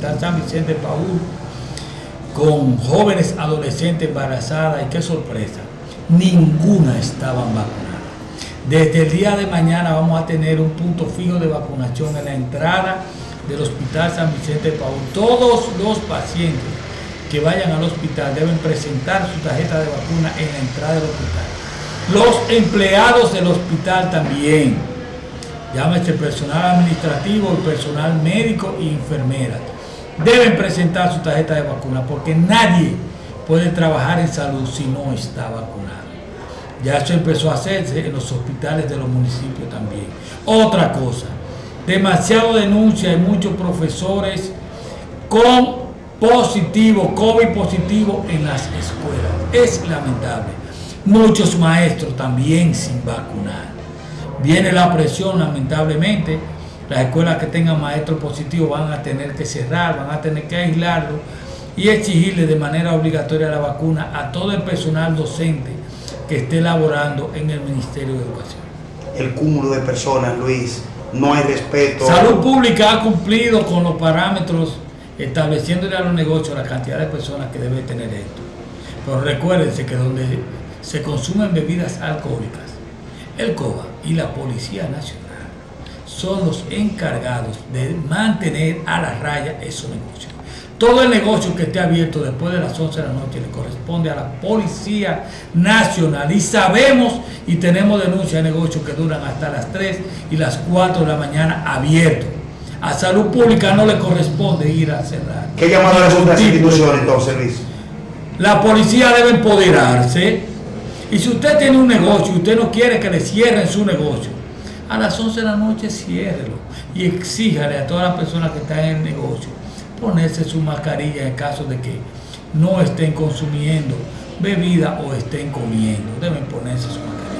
San Vicente Paúl con jóvenes adolescentes embarazadas y qué sorpresa, ninguna estaban vacunadas. Desde el día de mañana vamos a tener un punto fijo de vacunación en la entrada del Hospital San Vicente Paúl. Todos los pacientes que vayan al hospital deben presentar su tarjeta de vacuna en la entrada del hospital. Los empleados del hospital también, llámese personal administrativo, personal médico y enfermera, deben presentar su tarjeta de vacuna porque nadie puede trabajar en salud si no está vacunado. Ya eso empezó a hacerse en los hospitales de los municipios también. Otra cosa, demasiado denuncia, hay muchos profesores con positivo, COVID positivo en las escuelas. Es lamentable. Muchos maestros también sin vacunar. Viene la presión, lamentablemente. Las escuelas que tengan maestros positivos van a tener que cerrar, van a tener que aislarlo y exigirle de manera obligatoria la vacuna a todo el personal docente que esté laborando en el Ministerio de Educación. El cúmulo de personas, Luis, no hay respeto. Salud Pública ha cumplido con los parámetros estableciéndole a los negocios la cantidad de personas que debe tener esto. Pero recuérdense que donde se consumen bebidas alcohólicas, el COBA y la Policía Nacional son los encargados de mantener a la raya esos negocios. Todo el negocio que esté abierto después de las 11 de la noche le corresponde a la Policía Nacional. Y sabemos y tenemos denuncias de negocios que duran hasta las 3 y las 4 de la mañana abiertos. A salud pública no le corresponde ir a cerrar. ¿Qué llamado le a esta institución entonces, Luis? La policía debe empoderarse. Y si usted tiene un negocio y usted no quiere que le cierren su negocio, a las 11 de la noche ciérrelo y exíjale a todas las personas que están en el negocio ponerse su mascarilla en caso de que no estén consumiendo bebida o estén comiendo. Deben ponerse su mascarilla.